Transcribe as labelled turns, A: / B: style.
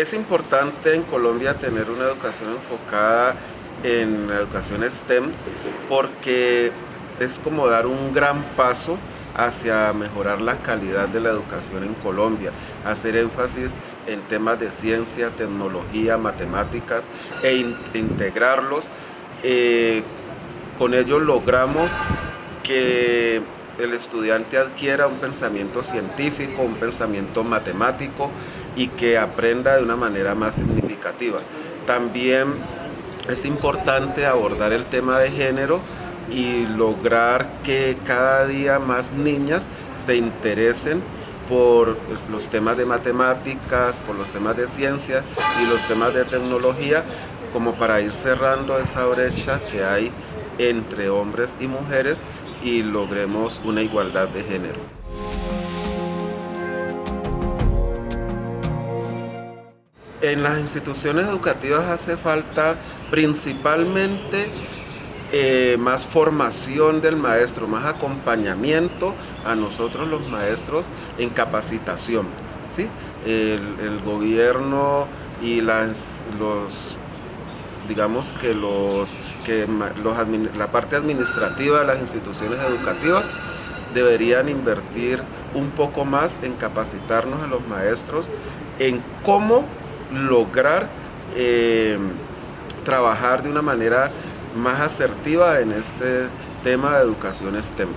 A: Es importante en Colombia tener una educación enfocada en la educación STEM porque es como dar un gran paso hacia mejorar la calidad de la educación en Colombia, hacer énfasis en temas de ciencia, tecnología, matemáticas e integrarlos. Eh, con ello logramos que el estudiante adquiera un pensamiento científico, un pensamiento matemático y que aprenda de una manera más significativa. También es importante abordar el tema de género y lograr que cada día más niñas se interesen por los temas de matemáticas, por los temas de ciencia y los temas de tecnología, como para ir cerrando esa brecha que hay entre hombres y mujeres y logremos una igualdad de género. En las instituciones educativas hace falta principalmente eh, más formación del maestro, más acompañamiento a nosotros los maestros en capacitación. ¿sí? El, gobierno y las, los digamos que, los, que los, la parte administrativa de las instituciones educativas deberían invertir un poco más en capacitarnos a los maestros en cómo lograr eh, trabajar de una manera más asertiva en este tema de educación STEM.